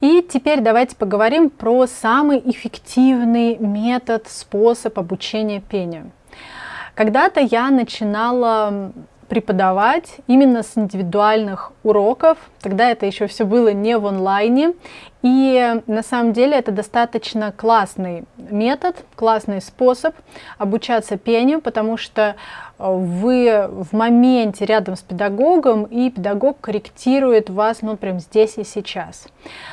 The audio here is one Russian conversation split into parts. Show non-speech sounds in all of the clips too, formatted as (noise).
И теперь давайте поговорим про самый эффективный метод, способ обучения пению. Когда-то я начинала преподавать именно с индивидуальных уроков. Тогда это еще все было не в онлайне. И на самом деле это достаточно классный метод, классный способ обучаться пению, потому что э, вы в моменте рядом с педагогом, и педагог корректирует вас, ну, прям здесь и сейчас.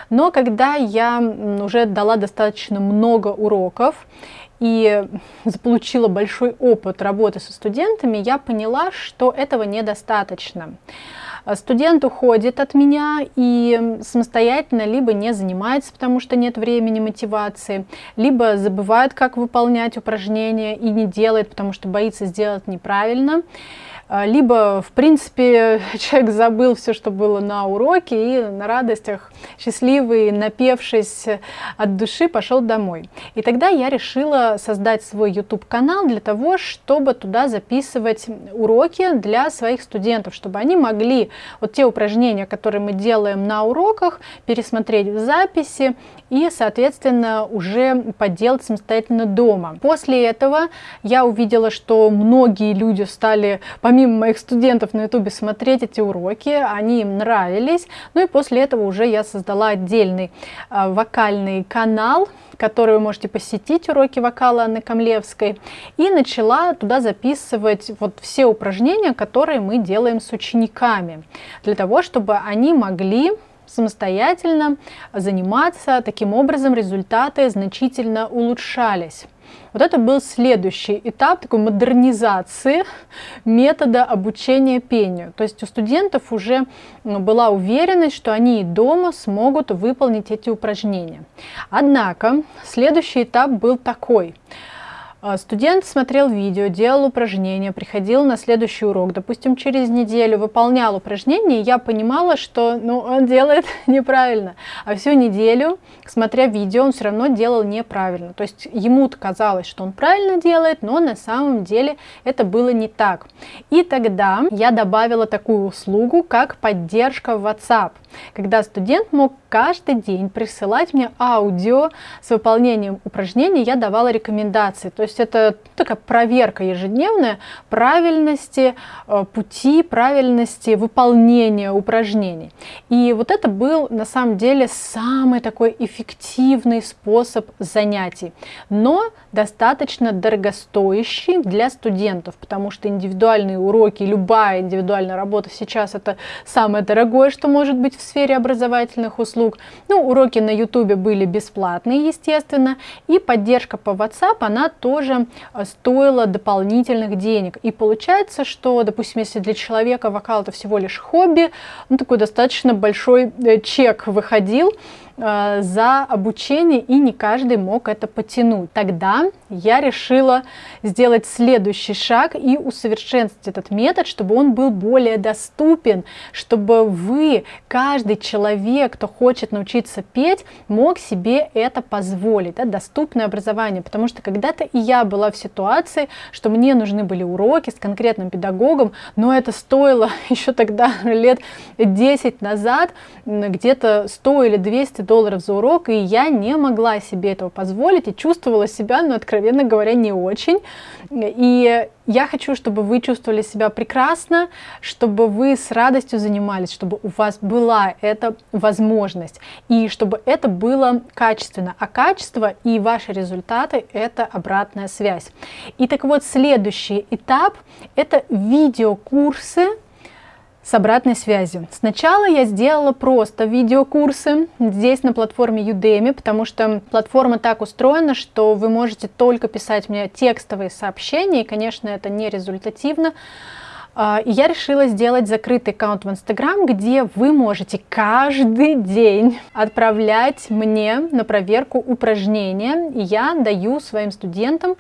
Но когда я уже дала достаточно много уроков, и заполучила большой опыт работы со студентами, я поняла, что этого недостаточно. Студент уходит от меня и самостоятельно либо не занимается, потому что нет времени, мотивации, либо забывает, как выполнять упражнения и не делает, потому что боится сделать неправильно. А, либо, в принципе, (laughs) человек забыл все, что было на уроке, и на радостях, счастливый, напевшись от души, пошел домой. И тогда я решила создать свой YouTube-канал для того, чтобы туда записывать уроки для своих студентов, чтобы они могли вот те упражнения, которые мы делаем на уроках, пересмотреть в записи и, соответственно, уже поделать самостоятельно дома. После этого я увидела, что многие люди стали, помимо моих студентов на ютубе, смотреть эти уроки, они им нравились. Ну и после этого уже я создала отдельный э, вокальный канал, который вы можете посетить, уроки вокала Анны Камлевской, и начала туда записывать вот все упражнения, которые мы делаем с учениками, для того, чтобы они могли самостоятельно заниматься. Таким образом, результаты значительно улучшались. Вот это был следующий этап такой модернизации метода обучения пению. То есть у студентов уже ну, была уверенность, что они и дома смогут выполнить эти упражнения. Однако следующий этап был такой – студент смотрел видео, делал упражнения, приходил на следующий урок, допустим, через неделю выполнял упражнения, и я понимала, что ну, он делает (laughs) неправильно. А всю неделю, смотря видео, он все равно делал неправильно. То есть ему казалось, что он правильно делает, но на самом деле это было не так. И тогда я добавила такую услугу, как поддержка в WhatsApp, когда студент мог каждый день присылать мне аудио с выполнением упражнений, я давала рекомендации. То есть это такая проверка ежедневная правильности э, пути, правильности выполнения упражнений. И вот это был на самом деле самый такой эффективный способ занятий, но достаточно дорогостоящий для студентов, потому что индивидуальные уроки, любая индивидуальная работа сейчас это самое дорогое, что может быть в сфере образовательных услуг. Ну, уроки на YouTube были бесплатные, естественно, и поддержка по WhatsApp, она тоже э, стоила дополнительных денег. И получается, что, допустим, если для человека вокал это всего лишь хобби, ну, такой достаточно большой э, чек выходил, Э, за обучение, и не каждый мог это потянуть. Тогда я решила сделать следующий шаг и усовершенствовать этот метод, чтобы он был более доступен, чтобы вы, каждый человек, кто хочет научиться петь, мог себе это позволить, да, доступное образование. Потому что когда-то и я была в ситуации, что мне нужны были уроки с конкретным педагогом, но это стоило (laughs) еще тогда лет 10 назад, где-то 100 или 200 долларов за урок, и я не могла себе этого позволить и чувствовала себя, ну, откровенно говоря, не очень. И я хочу, чтобы вы чувствовали себя прекрасно, чтобы вы с радостью занимались, чтобы у вас была эта возможность, и чтобы это было качественно. А качество и ваши результаты – это обратная связь. И так вот, следующий этап – это видеокурсы, с обратной связью. Сначала я сделала просто видеокурсы здесь на платформе Udemy, потому что платформа так устроена, что вы можете только писать мне текстовые сообщения, и, конечно, это не результативно. А, и я решила сделать закрытый аккаунт в Инстаграм, где вы можете каждый день отправлять мне на проверку упражнения. И я даю своим студентам,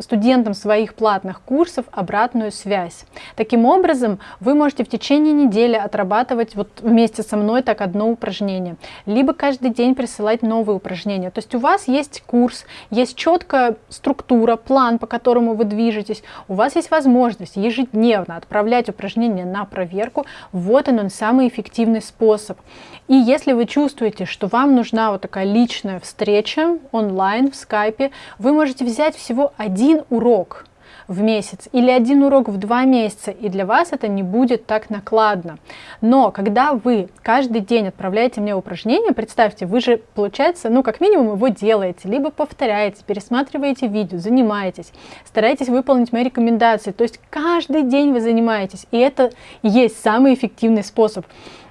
студентам своих платных курсов обратную связь. Таким образом, вы можете в течение недели отрабатывать вот вместе со мной так одно упражнение. Либо каждый день присылать новые упражнения. То есть у вас есть курс, есть четкая структура, план, по которому вы движетесь. У вас есть возможность ежедневно отправлять отправлять упражнения на проверку. Вот он, он самый эффективный способ. И если вы чувствуете, что вам нужна вот такая личная встреча онлайн в скайпе, вы можете взять всего один урок в месяц или один урок в два месяца, и для вас это не будет так накладно. Но когда вы каждый день отправляете мне упражнение, представьте, вы же, получается, ну, как минимум его делаете, либо повторяете, пересматриваете видео, занимаетесь, стараетесь выполнить мои рекомендации, то есть каждый день вы занимаетесь, и это есть самый эффективный способ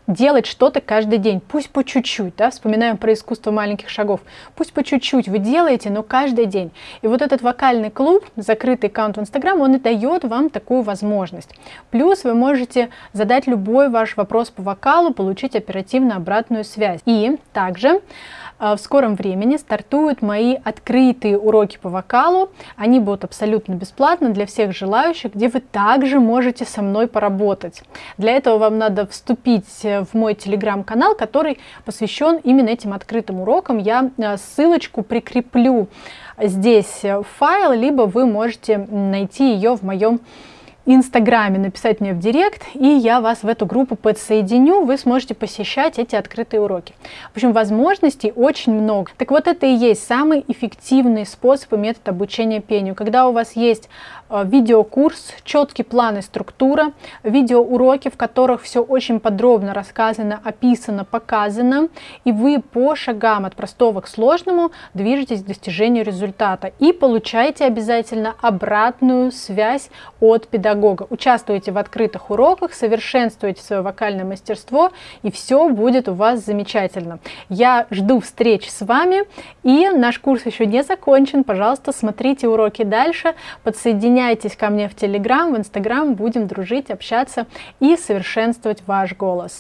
делать что-то каждый день, пусть по чуть-чуть, да, вспоминаем про искусство маленьких шагов, пусть по чуть-чуть вы делаете, но каждый день. И вот этот вокальный клуб, закрытый аккаунт в Инстаграм, он и дает вам такую возможность. Плюс вы можете задать любой ваш вопрос по вокалу, получить оперативно обратную связь. И также в скором времени стартуют мои открытые уроки по вокалу. Они будут абсолютно бесплатно для всех желающих, где вы также можете со мной поработать. Для этого вам надо вступить в мой телеграм-канал, который посвящен именно этим открытым урокам. Я а, ссылочку прикреплю здесь в файл, либо вы можете найти ее в моем Инстаграме написать мне в директ, и я вас в эту группу подсоединю, вы сможете посещать эти открытые уроки. В общем, возможностей очень много. Так вот, это и есть самый эффективный способ и метод обучения пению. Когда у вас есть э, видеокурс, четкий план и структура, видеоуроки, в которых все очень подробно рассказано, описано, показано, и вы по шагам от простого к сложному движетесь к достижению результата и получаете обязательно обратную связь от педагога педагога. Участвуйте в открытых уроках, совершенствуйте свое вокальное мастерство, и все будет у вас замечательно. Я жду встреч с вами, и наш курс еще не закончен. Пожалуйста, смотрите уроки дальше, подсоединяйтесь ко мне в Телеграм, в Инстаграм, будем дружить, общаться и совершенствовать ваш голос.